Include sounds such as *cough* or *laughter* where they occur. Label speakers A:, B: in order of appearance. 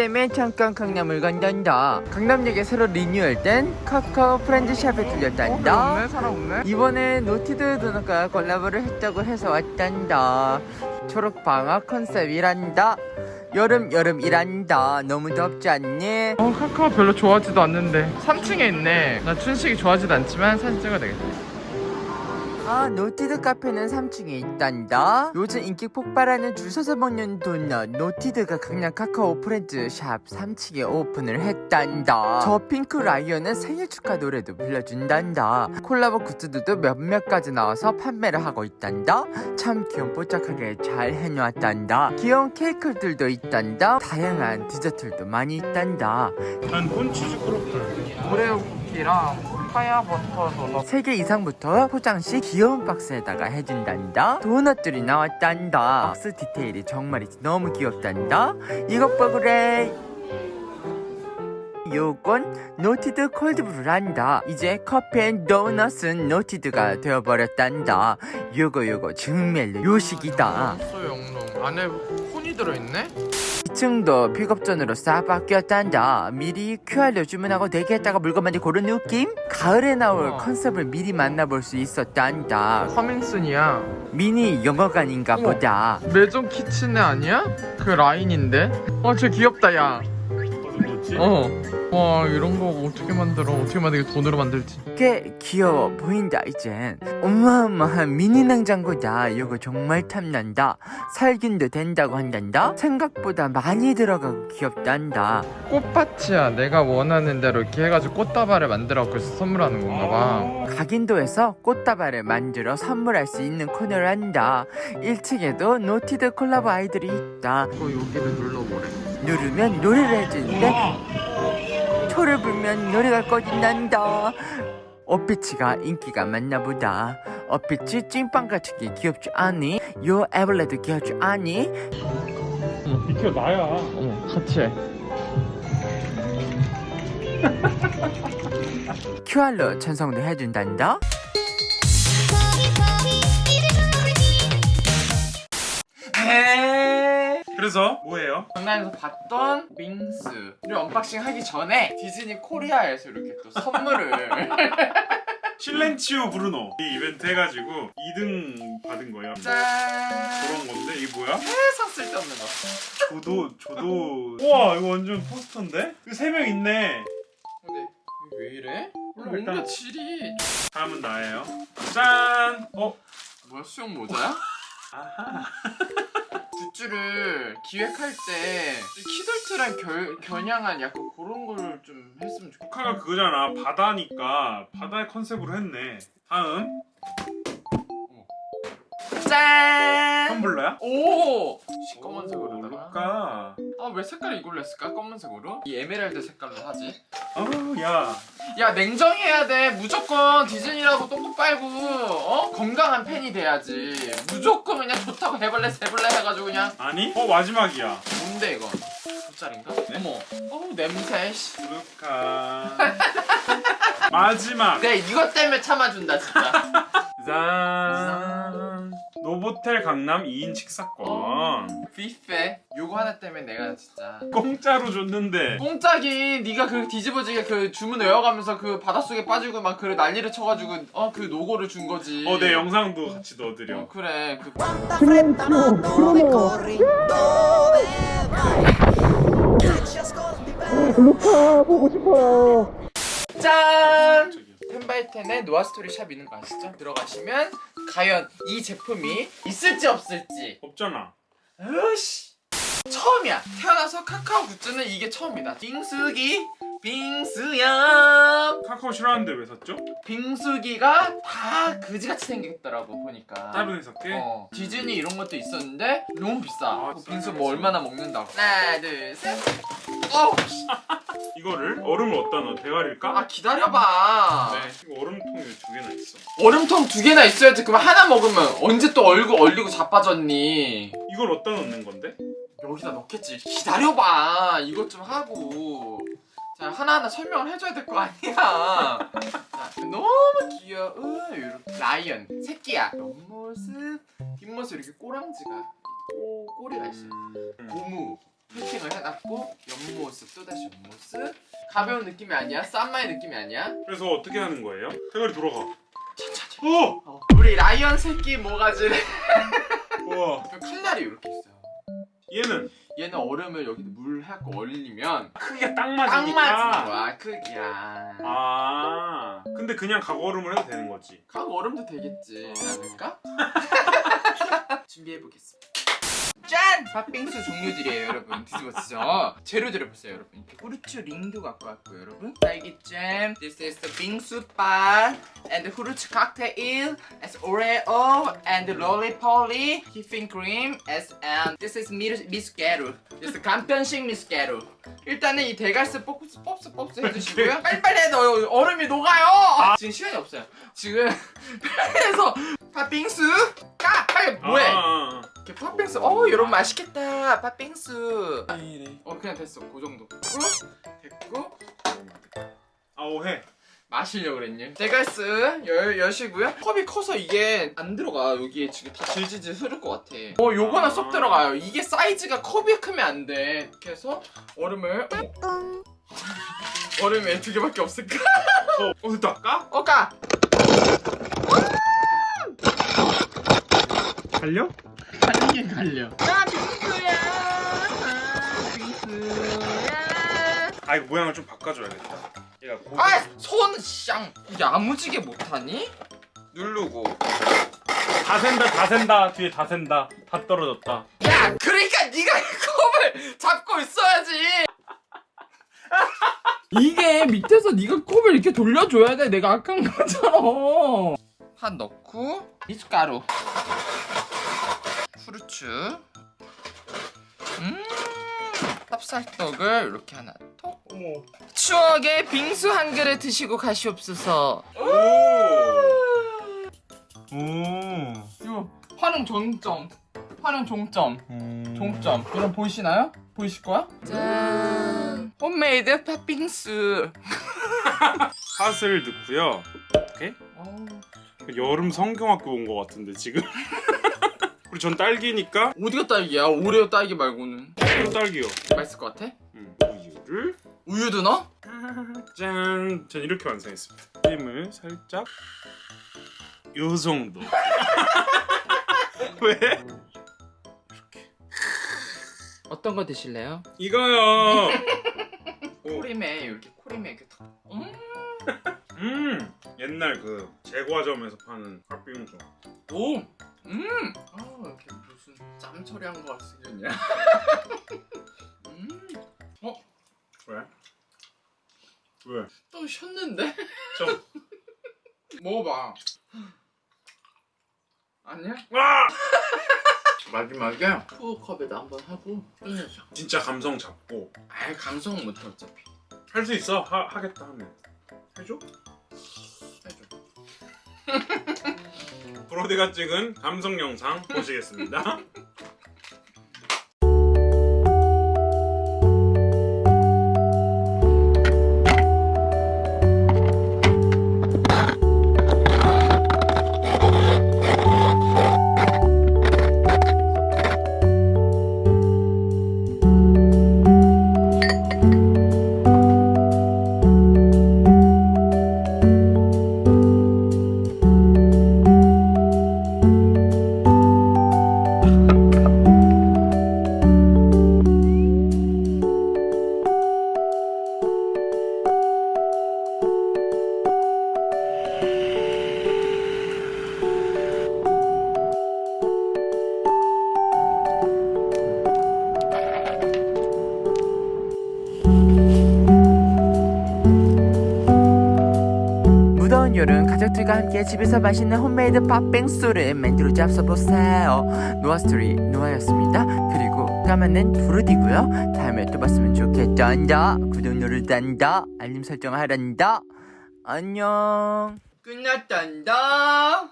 A: 때문에 잠깐 강남을 간단다 강남역에 새로 리뉴얼된 카카오 프렌즈샵에 들렸단다.
B: 사람 없네.
A: 이번에 노티드 도넛과 콜라보를 했다고 해서 왔단다. 초록방학 컨셉이란다. 여름 여름이란다. 너무 덥지 않니?
B: 어 카카오 별로 좋아하지도 않는데. 3층에 있네. 나 춘식이 좋아하지도 않지만 사진 찍어야 되겠다
A: 아 노티드 카페는 3층에 있단다. 요즘 인기 폭발하는 줄 서서 먹는 도넛 노티드가 강남 카카오 프렌즈 샵 3층에 오픈을 했단다. 저 핑크 라이언은 생일 축하 노래도 불러준단다. 콜라보 굿즈들도 몇몇 가지 나와서 판매를 하고 있단다. 참 귀염 뽀짝하게 잘 해놓았단다. 귀여운 케이크들도 있단다. 다양한 디저트들도 많이 있단다.
C: 난 콘치즈 크로플.
B: 오레오 쿠키랑 파야 버터 도넛
A: 3개 이상부터 포장 시 귀여운 박스에다가 해준단다. 도넛들이 나왔단다. 박스 디테일이 정말 너무 귀엽단다. 이것 봐 그래 요건 노티드 cold brew란다. 이제 커피 and 도넛은 노티드가 되어버렸단다. 요거 요거 정말 요식이다.
B: 안에 콘이 들어있네?
A: 2층도 픽업존으로 싹 바뀌었단다 미리 QR로 주문하고 대기했다가 물건만 고른 느낌? 가을에 나올
B: 우와.
A: 컨셉을 미리 만나볼 수 있었단다
B: 커밍순이야
A: 미니 영어관인가. 보다
B: 매점 키친네 아니야? 그 라인인데? 어쟤 귀엽다 야
C: 어디 넣지?
B: 어. 와 이런 거 어떻게 만들어? 어떻게 만들게 돈으로 만들지.
A: 꽤 귀여워 보인다 이젠. 어마어마한 미니 냉장고다. 이거 정말 탐난다. 살균도 된다고 한단다. 생각보다 많이 들어가고 귀엽단다.
B: 꽃밭이야. 내가 원하는 대로 이렇게 해가지고 꽃다발을 만들어 그래서 선물하는 건가 봐.
A: 각인도에서 꽃다발을 만들어 선물할 수 있는 코너를 한다. 1층에도 노티드 콜라보 아이들이 있다.
B: 이거 여기를 눌러보래
A: 누르면 노래를 해주는데 초를 불면 노래가 꺼진단다. 어피치가 인기가 많나 보다. 어피치 찐빵 같은 게 귀엽지 않니? 요 에블레도 귀엽지 않니?
C: 이거 나야.
B: 어머 같이 해
A: QR로 전송도 해준단다
C: 그래서 뭐예요?
B: 강남에서 봤던 우리 unboxing 하기 전에 디즈니 코리아에서 이렇게 또 선물을 *laughs*
C: Silenzio Bruno 이 이벤트 해가지고 2등 받은 거예요
B: 짠
C: 그런 건데 이게 뭐야?
B: 세상 쓸데없는 거
C: 조도 조도 *laughs* 우와 이거 완전 포스터인데? 이거 3명 있네
B: 근데 왜 이래?
C: 일단-
B: 뭔가 질이
C: 다음은 나예요 짠! 어?
B: 뭐야 수영 모자야? *laughs*
C: 아하
B: 굿즈를 기획할 때 키덜트랑 결, 겨냥한 약간 그런 걸 좀 했으면 좋겠다.
C: 조카가 그거잖아. 바다니까. 바다의 컨셉으로 했네. 다음.
B: 짠!
C: 텀블러야?
B: 오!
C: 루카
B: 아 왜 색깔 이걸로 했을까? 검은색으로? 이 에메랄드 색깔로 하지.
C: 어우 야.
B: 야 냉정해야 돼. 무조건 디즈니라고 똥똥 빨고 어? 건강한 팬이 돼야지. 무조건 그냥 좋다고 해볼래 세볼래 해가지고 그냥.
C: 아니? 어 마지막이야.
B: 뭔데 이건? 돗자리인가? 어머. 어우 냄새 씨.
C: 루카. *laughs* 마지막.
B: 내가 이것 때문에 참아준다 진짜. *laughs*
C: 짠. 노보텔 강남 2인 식사권.
B: 뷔페 요거 하나 때문에 내가 진짜
C: 공짜로 줬는데
B: 공짜긴 네가 그 뒤집어지게 그 주문 외워가면서 그 바닷속에 빠지고 막 그 난리를 쳐가지고 어 그 노고를 준 거지
C: 어 내 영상도 같이 넣어드려
B: 어, 그래 그?
D: Che ci ascolti bene?
B: 짠!
C: 저기요.
B: 텐바이텐의 노아스토리 샵 있는 거 아시죠? 들어가시면 과연 이 제품이 있을지 없을지
C: 없잖아
B: 으씨 처음이야 태어나서 카카오 굿즈는 이게 처음이다 빙수기 빙수야
C: 카카오 싫어하는데 왜 샀죠?
B: 빙수기가 다 그지같이 생겼더라고 보니까
C: 짧은 해석해
B: 어, 디즈니 이런 것도 있었는데 너무 비싸
C: 아,
B: 그 빙수 뭐. 얼마나 먹는다고 하나 둘셋 어우 씨. *laughs*
C: 이거를 얼음을 어디다 넣어? 대가리를 까?
B: 아 기다려봐
C: 네 이거 얼음통이 왜두 개나 있어
B: 얼음통 두 개나 있어야지 그럼 하나 먹으면 언제 또 얼고 얼리고 자빠졌니
C: 이걸 어디다 넣는 건데?
B: 여기다 넣겠지. 기다려봐. 이것 좀 하고. 자 하나하나 설명을 해줘야 될 거 아니야. 자, 너무 귀여워. 이렇게 라이언 새끼야. 옆모습 뒷모습 이렇게 꼬랑지가 꼬, 꼬리가 있어요.
C: 음,
B: 고무 패킹을 해놨고 옆모습 또다시 옆모습. 가벼운 느낌이 아니야? 쌈마의 느낌이 아니야?
C: 그래서 어떻게 하는 거예요? 대가리 돌아가.
B: 차차차
C: 어!
B: 어, 우리 라이언 새끼 모가지를
C: 우와.
B: 칼날이 이렇게 있어요
C: 얘는
B: 얘는 얼음을 여기 물 해갖고 얼리면
C: 크기가
B: 딱딱
C: 맞으니까.
B: 맞는 거야 크기야
C: 아. 근데 그냥 각얼음을 해도 되는 거지.
B: 각 얼음도 되겠지 않을까? *laughs* 준비해보겠습니다 짠! 팥빙수 종류들이에요 여러분. 뒤집어지죠? 재료들을 보세요 여러분. 이렇게 후르츠 링도 갖고 왔고요 여러분. 딸기잼. This is the 빙수 바 And the 후르츠 칵테일 As Oreo And lollipolly Whipping cream As and This is 미- 미숫가루 This is 간편식 미숫가루 일단은 이 대갈스 pop스 pop스 pop스 해주시고요. 빨리빨리 해도 얼음이 녹아요. 지금 시간이 없어요. 지금 *laughs* 편에서 팥빙수 까! 빨리 뭐해?
C: 아, 아,
B: 이렇게 팥빙수 어 여러분 맛있겠다 팥빙수 어 그냥 됐어 그 정도 됐고
C: 아, 오 해.
B: 마시려고 그랬니? 대갈스 열, 여시고요 컵이 커서 이게 안 들어가 여기에 지금 다 질질질 흐를 것 같아 어 요거는 쏙 들어가요 이게 사이즈가 컵이 크면 안돼 이렇게 해서 얼음을 어머. 얼음이 왜두 개밖에 없을까?
C: 어, 어 됐다. 까?
B: 어 까!
C: 달려?
B: 갈리긴 갈려 아 빙수야 아 빙수야
C: 아, 이거 모양을 좀 바꿔줘야겠다. 얘가 고...
B: 아! 손 쌍! 야무지게 못하니? 누르고
C: 다 샌다, 다 샌다. 뒤에 다 샌다. 다 떨어졌다.
B: 야! 그러니까 네가 이 컵을 잡고 있어야지! *laughs* 이게 밑에서 네가 컵을 이렇게 돌려줘야 돼 내가 아까 한 거잖아 팥 넣고 미숫가루 후르츠 음 찹쌀떡을 이렇게 하나 톡
C: 어머.
B: 추억의 빙수 한 그릇 드시고 가시옵소서
C: 오. 오.
B: 이거 활용 종점 활용 종점 종점 여러분 보이시나요? 보이실 거야? 짠 홈메이드 팥빙수
C: 팥을 넣고요. 이렇게
B: 어우,
C: 여름 성경학교 온 것 같은데 지금. *laughs* 그리고 전 딸기니까
B: 어디가 딸기야? 오레오 딸기 말고는
C: 또 딸기요.
B: 맛있을 것 같아?
C: 음, 우유를
B: 우유도 넣어?
C: 짠. 전 이렇게 완성했습니다. 크림을 살짝 요 정도. *laughs* 왜?
B: 어떤 거 드실래요?
C: 이거요. 오, *laughs*
B: 코림에 이렇게 코림에 이렇게 탁 음,
C: 음 옛날 그 제과점에서 파는 팥빙수.
B: 오! 음! 아 이렇게 무슨 짬 처리한 거 같이 생겼냐 음!
C: 왜? 왜?
B: 또 쉬었는데?
C: 좀. *laughs*
B: 먹어봐 아니야?
C: 와!
B: 마지막에 푸드컵에다 한번 하고 끝내자
C: 진짜 감성 잡고
B: 아이 감성 못해 어차피
C: 할 수 있어. 하, 하겠다 하면 해줘.
B: 해줘 *laughs*
C: 브로디가 찍은 감성 영상 보시겠습니다. *laughs*
A: 무더운 여름 가족들과 함께 집에서 맛있는 홈메이드 팥빙수를 만들어 잡숴보세요. 노아스토리 노아였습니다. 그리고 까만은 브루디고요. 다음에 또 봤으면 좋겠단다. 구독 누르단다. 알림 설정 하란다. 안녕.
B: 끝났단다